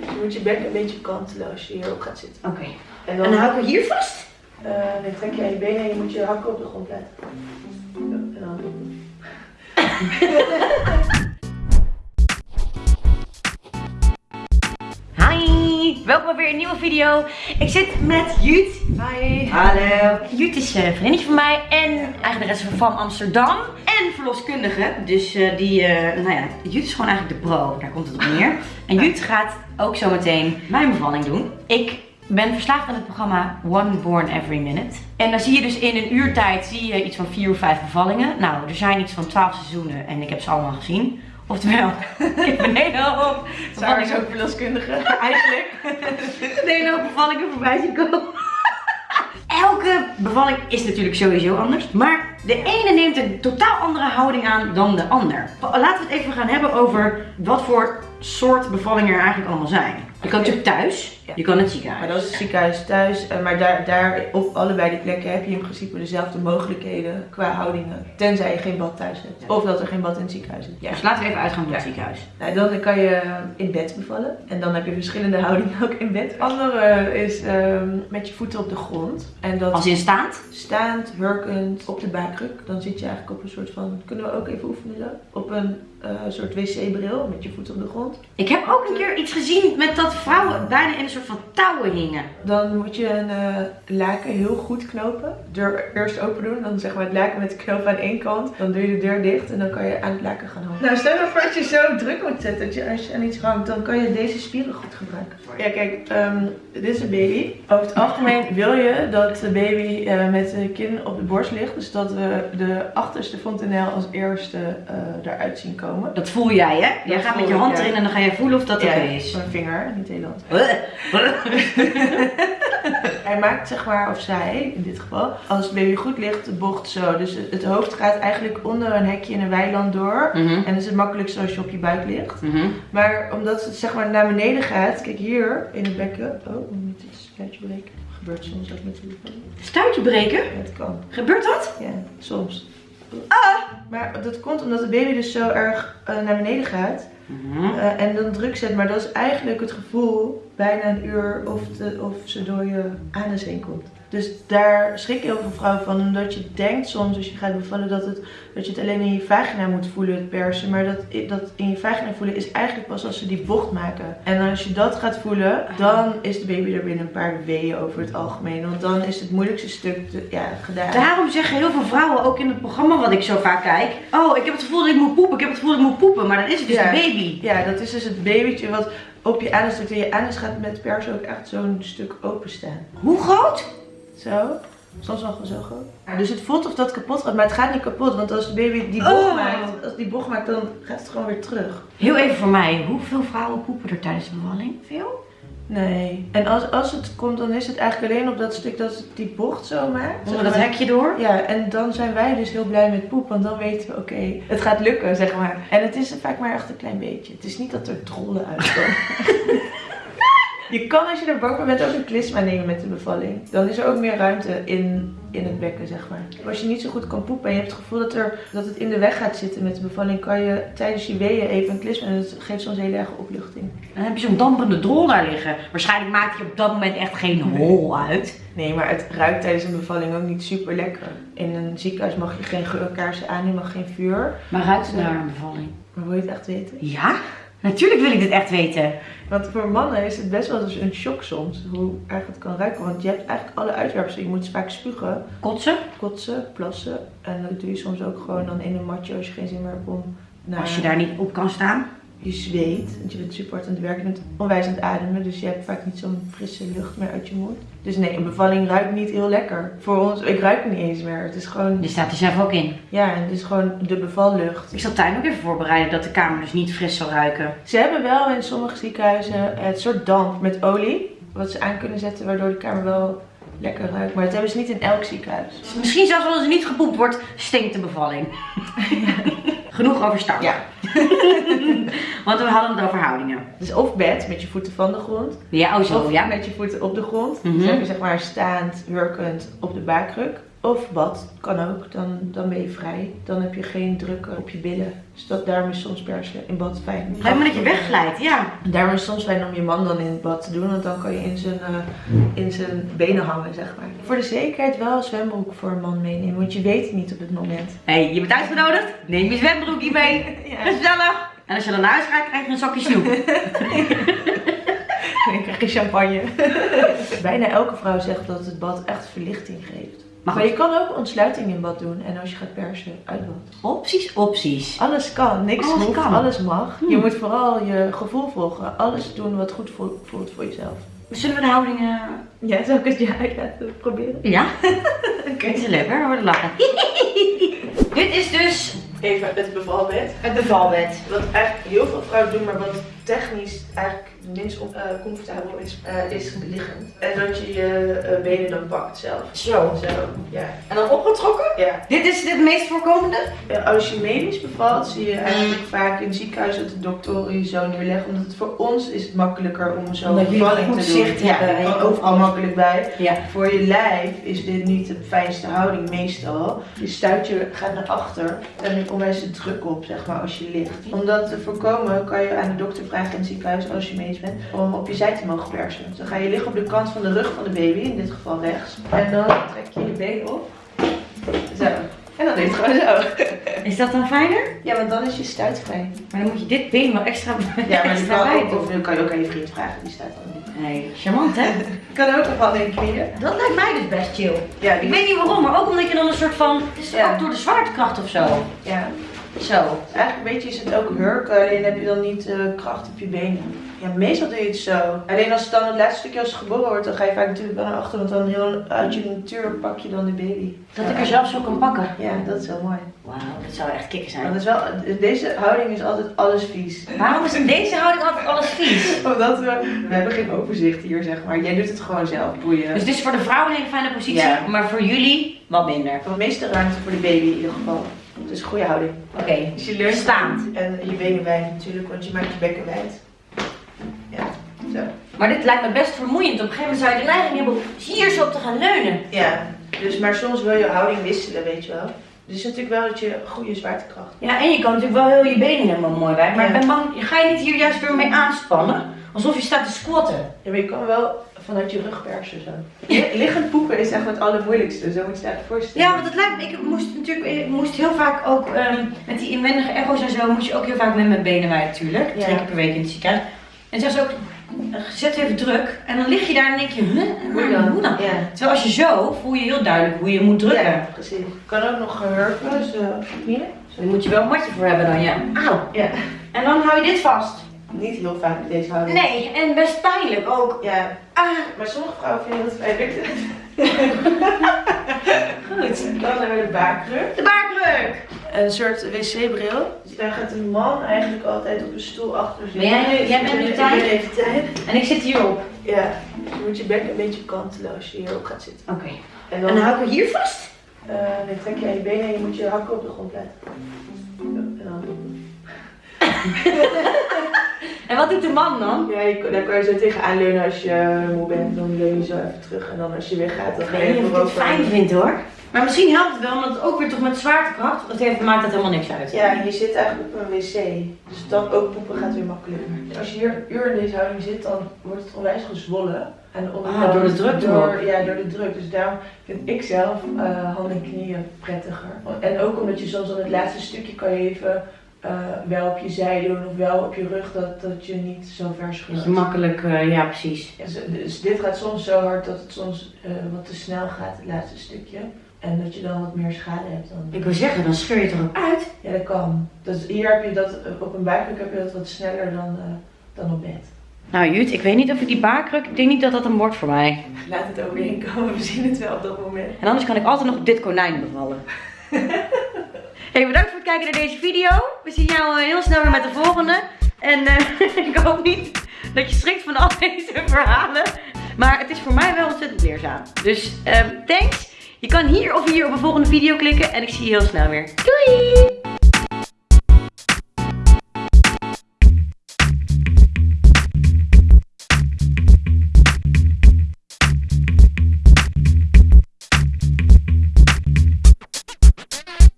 Je moet je bek een beetje kantelen als je hierop gaat zitten. Oké. En En dan, dan hou ik hier vast? eh, dan trek je aan je benen en je moet je hakken op de grond laten. En dan... Hi, welkom bij weer een nieuwe video. Ik zit met Jut. Hi. Hallo. Jut is een vriendinnetje van mij en eigenaresse van Amsterdam. En verloskundige. Dus eh, die, eh, nou ja, Jut is gewoon eigenlijk de pro. Daar komt het op neer. En Jut gaat ook zo meteen mijn bevalling doen. Ik ben verslaafd aan het programma One Born Every Minute. En dan zie je dus in een uurtijd zie je iets van vier of vijf bevallingen. Nou, er zijn iets van twaalf seizoenen en ik heb ze allemaal gezien. Oftewel, ik ben een hele hoop is ook verloskundige, eigenlijk. een hele hoop bevallingen voorbij zien komen. Elke bevalling is natuurlijk sowieso anders. Maar de ene neemt een totaal andere houding aan dan de ander. Laten we het even gaan hebben over wat voor soort bevallingen er eigenlijk allemaal zijn. Je kan natuurlijk thuis, Ja. je kan het Maar ziekenhuis. dat is het ziekenhuis thuis. eh, Maar daar, daar op allebei die plekken heb je in principe dezelfde mogelijkheden qua houdingen. Tenzij je geen bad thuis hebt. Of dat er geen bad in het ziekenhuis is. Ja. Dus laten we even uitgaan van het Ja. ziekenhuis. Nou, dan kan je in bed bevallen. En dan heb je verschillende houdingen ook in bed. Andere is ehm, met je voeten op de grond. En dat Als in staand. staand, hurkend, op de buikkruk. Dan zit je eigenlijk op een soort van... Kunnen we ook even oefenen zo? Op een eh, soort wc-bril met je voeten op de grond. Ik heb ook een keer iets gezien met dat vrouwen bijna in een soort van touwen hingen. Dan moet je een eh, laken heel goed knopen. Deur eerst open doen. Dan zeg maar het laken met de knoop aan één kant. Dan doe je de deur dicht en dan kan je aan het laken gaan hangen. Nou, stel je voor dat je zo druk moet zetten. Dat je, als je aan iets hangt, dan kan je deze spieren goed gebruiken. Ja, kijk, ehm, dit is een baby. Over het algemeen wil je dat de baby eh, met de kin op de borst ligt. Dus dat we de achterste fontanel als eerste eh, eruit zien komen. Dat voel jij hè? Jij Dat gaat met je hand erin en dan ga je voelen of dat Ja, oké is. Mijn vinger, niet heel. Hij maakt zeg maar, of zij in dit geval, als het baby goed ligt, de bocht zo. Dus het- het hoofd gaat eigenlijk onder een hekje in een weiland door. Mhm, En dat is het makkelijkst als je op je buik ligt. mhm. Maar omdat het zeg maar naar beneden gaat, kijk hier in het bekken. Oh, ik moet iets kaartje breken. Gebeurt soms ook met bevalling. Stuitje breken? Ja, het kan. Gebeurt dat? Ja, soms. Ah! Maar dat komt omdat de baby dus zo erg eh, naar beneden gaat. Mhm. Eh, en dan druk zet. Maar dat is eigenlijk het gevoel bijna een uur of, de, of ze door je anus heen komt. Dus daar schrikken heel veel vrouwen van. Omdat je denkt soms als je gaat bevallen dat, het, dat je het alleen in je vagina moet voelen, het persen. Maar dat, dat in je vagina voelen is eigenlijk pas als ze die bocht maken. En als je dat gaat voelen, dan is de baby er binnen een paar weken over het algemeen. Want dan is het moeilijkste stuk te- ja, gedaan. Daarom zeggen heel veel vrouwen ook in het programma wat ik zo vaak kijk. Oh, ik heb het gevoel dat ik moet poepen. Ik heb het gevoel dat ik moet poepen. Maar dan is het dus Ja. een baby. Ja, dat is dus het babytje wat op je anus drukt. En je anus gaat met persen ook echt zo'n stuk openstaan. Hoe groot? Zo. Soms wel zo groot. Dus het voelt of dat kapot gaat, maar het gaat niet kapot. Want als de baby die bocht Oh. maakt, als die bocht maakt, dan gaat het gewoon weer terug. Heel even voor mij. Hoeveel vrouwen poepen er tijdens de bevalling? Veel? Nee. En als, als het komt, dan is het eigenlijk alleen op dat stuk dat het die bocht zo maakt. Onder dat hekje door? Ja, en dan zijn wij dus heel blij met poep, want dan weten we, oké, het gaat lukken, zeg maar. En het is vaak maar echt een klein beetje. Het is niet dat er drollen uitkomen. je kan als je er bang voor bent ook een klisma nemen met de bevalling. Dan is er ook meer ruimte in, in het bekken, zeg maar. Als je niet zo goed kan poepen en je hebt het gevoel dat, er, dat het in de weg gaat zitten met de bevalling, kan je tijdens je weeën even een klisma en dat geeft soms heel erg opluchting. Dan heb je zo'n damperende drol daar liggen. Waarschijnlijk maakt hij op dat moment echt geen hol uit. Nee, maar het ruikt tijdens een bevalling ook niet super lekker. In een ziekenhuis mag je geen geurkaarsen aan, je mag geen vuur. Maar ruikt het naar een bevalling? Maar wil je het echt weten? Ja? Natuurlijk wil ik dit echt weten. Want voor mannen is het best wel eens een shock soms hoe erg het kan ruiken. Want je hebt eigenlijk alle uitwerpselen. Je moet vaak spugen, Kotsen? kotsen, plassen. En dat doe je soms ook gewoon dan in een matje als je geen zin meer hebt om naar Als je daar niet op kan staan. Je zweet. Want je bent super hard aan het werken, je bent onwijs aan het ademen. Dus je hebt vaak niet zo'n frisse lucht meer uit je mond. Dus nee, een bevalling ruikt niet heel lekker. Voor ons, ik ruik het niet eens meer. Het is gewoon, Je staat er zelf ook in. ja, het is gewoon de bevallucht. Ik zal tuin ook even voorbereiden dat de kamer dus niet fris zal ruiken. Ze hebben wel in sommige ziekenhuizen het soort damp met olie. Wat ze aan kunnen zetten waardoor de kamer wel lekker ruikt. Maar dat hebben ze niet in elk ziekenhuis. Dus misschien zelfs als er niet gepoept wordt, stinkt de bevalling. Genoeg over start. Ja. Want we hadden het over houdingen. Dus of bed met je voeten van de grond. Ja, oh zo, of ja. met je voeten op de grond. Mhm. Dus heb je zeg maar staand, hurkend op de buikkruk. Of bad, kan ook. Dan, dan ben je vrij. Dan heb je geen druk op je billen. Dus dat, daarom is soms persen in bad fijn. Lijkt me dat je wegglijdt, ja. Daarom is het soms fijn om je man dan in het bad te doen. Want dan kan je in zijn, eh, in zijn benen hangen, zeg maar. Voor de zekerheid wel een zwembroek voor een man meenemen. Want je weet het niet op het moment. Hé, hey, je bent uitgenodigd. Neem je zwembroekje mee. Ja. Gezellig. En als je dan naar huis gaat, krijg je een zakje snoep. Dan krijg je champagne. Bijna elke vrouw zegt dat het bad echt verlichting geeft. Maar Maar je kan ook ontsluiting in bad doen. En als je gaat persen, uit bad. Opties, opties. Alles kan, niks Alles hoeft, kan. alles mag. Hmm. Je moet vooral je gevoel volgen. Alles doen wat goed voelt, voelt voor jezelf. Zullen we de houdingen... Ja, zou ik het je uit laten proberen? Ja? Kijk eens lekker, we worden lachen. Dit is dus Even het bevalbed. het bevalbed. Wat eigenlijk heel veel vrouwen doen, maar wat technisch eigenlijk minst eh, comfortabel is, eh, is liggend. En dat je je eh, benen dan pakt zelf. Zo. Zo, ja. En dan opgetrokken? ja. Dit is het meest voorkomende? Ja, Als je medisch bevalt, zie je eigenlijk vaak in het ziekenhuis dat de doktoren je zo neerleggen. Omdat het voor ons is het makkelijker om zo'n bevalling te doen. zicht ja, hebben je je overal makkelijk bij. Ja. Voor je lijf is dit niet de fijnste houding meestal. Je stuitje gaat naar achter en er komt onwijs de druk op, zeg maar, als je ligt. Om dat te voorkomen kan je aan de dokter vragen in het ziekenhuis, als je medisch bent, om op je zij te mogen persen. Dus dan ga je liggen op de kant van de rug van de baby, in dit geval rechts. En dan trek je je been op. Zo. En dan is het gewoon zo. Is dat dan fijner? Ja, want dan is je stuit vrij. Maar dan moet je dit been wel extra, Ja, maar extra kan ook, of dan kan je ook aan je vriend vragen, die staat dan niet. Nee, charmant hè? Kan ook nog wel in knieën. Dat lijkt mij dus best chill. Ja, Ik weet niet waarom, maar ook omdat je dan een soort van... Het is Ja. ook door de zwaartekracht of zo. ja. Zo. Eigenlijk weet je, is het ook hurken, alleen heb je dan niet eh, kracht op je benen. Ja, meestal doe je het zo. Alleen als het dan het laatste stukje als het geboren wordt, dan ga je vaak natuurlijk wel naar achter, want dan heel uit je natuur pak je dan de baby. Dat ik er zelf zo kan pakken. Ja, dat is wel mooi. Wauw, dat zou echt kicken zijn. dat is wel, deze houding is altijd alles vies. Waarom is in deze houding altijd alles vies? Omdat we, we hebben geen overzicht hier, zeg maar. Jij doet het gewoon zelf, boeien. Dus het is voor de vrouw een hele fijne positie, Ja. maar voor jullie wat minder. de meeste ruimte voor de baby in ieder geval. Dus goede houding. Oké, Dus je leunt Staand. En je benen wijd natuurlijk, want je maakt je bekken wijd. Ja, zo. maar dit lijkt me best vermoeiend. Op een gegeven moment zou je de neiging hebben om hier zo op te gaan leunen. Ja, dus maar soms wil je houding wisselen, weet je wel. Dus het is natuurlijk wel dat je goede zwaartekracht. Ja, en je kan natuurlijk wel heel je benen helemaal mooi bij. Maar Ja. ik ben bang, ga je niet hier juist weer mee aanspannen? Alsof je staat te squatten. Ja, maar je kan wel vanuit je rug persen zo. Li- Liggend poepen is echt het allermoeilijkste, zo moet je het voorstellen. Ja, want het lijkt me, ik moest natuurlijk, ik moest heel vaak ook, ehm, met die inwendige echo's en zo, moest je ook heel vaak met mijn benen bij natuurlijk. Ja. Twee keer per week in het ziekenhuis. En zei ze ook, eh, zet even druk. En dan lig je daar en denk je, huh, Hoe dan? hoe dan? Ja. Terwijl als je zo, voel je heel duidelijk hoe je moet drukken. Ja, precies. Kan ook nog hurken, dus uh, hier. Daar moet je wel een matje voor hebben dan, ja. Auw. Ja, En dan hou je dit vast. Niet heel vaak met deze houding. Nee, en best pijnlijk ook. Ja, Ah, maar sommige vrouwen vinden het fijn. goed. Dan hebben we de baarkruk. De baarkruk. Een soort wc-bril. Dus daar gaat een man eigenlijk altijd op een stoel achter zitten. Ben jij- jij bent nu tijd? ben even tijd. En ik zit hierop. Ja, dus je moet je bek een beetje kantelen als je hierop gaat zitten. Oké. En En dan hou ik hier vast? Eh, dan trek je aan je benen en je moet je hakken op de grond laten. En dan, En wat doet de man dan? ja, je, daar kan je zo tegenaan leunen als je moe bent. Dan leun je zo even terug. En dan als je weer gaat, dan ga je even ik het fijn vind hoor. Maar misschien helpt het wel, omdat het ook weer toch met zwaartekracht, dat heeft, maakt dat helemaal niks uit. Ja, en je zit eigenlijk op een wc. Dus dan ook poepen gaat weer makkelijker. Als je hier een uur in deze houding zit, dan wordt het onwijs gezwollen. En Ah, door de druk door. Ja, door de druk. Dus daarom vind ik zelf eh, handen en knieën prettiger. En ook omdat je soms dan het laatste stukje kan je even eh, wel op je zij doen of wel op je rug, dat, dat je niet zo ver je makkelijk, eh, ja precies. Ja, dus, dus dit gaat soms zo hard dat het soms eh, wat te snel gaat, het laatste stukje. En dat je dan wat meer schade hebt dan. Ik wil zeggen, dan scheur je het er ook uit. Ja, dat kan. Dus hier heb je dat, op een buikruk heb je dat wat sneller dan, dan op bed. Nou Jut, ik weet niet of ik die baarkruk, ik denk niet dat dat een wordt voor mij. Laat het overheen komen, we zien het wel op dat moment. En anders kan ik altijd nog op dit konijn bevallen. hey, bedankt voor het kijken naar deze video. We zien jou eh, heel snel weer met de volgende. En eh, ik hoop niet dat je schrikt van al deze verhalen. Maar het is voor mij wel ontzettend leerzaam. Dus ehm, thanks. Je kan hier of hier op een volgende video klikken. En ik zie je heel snel weer. Doei!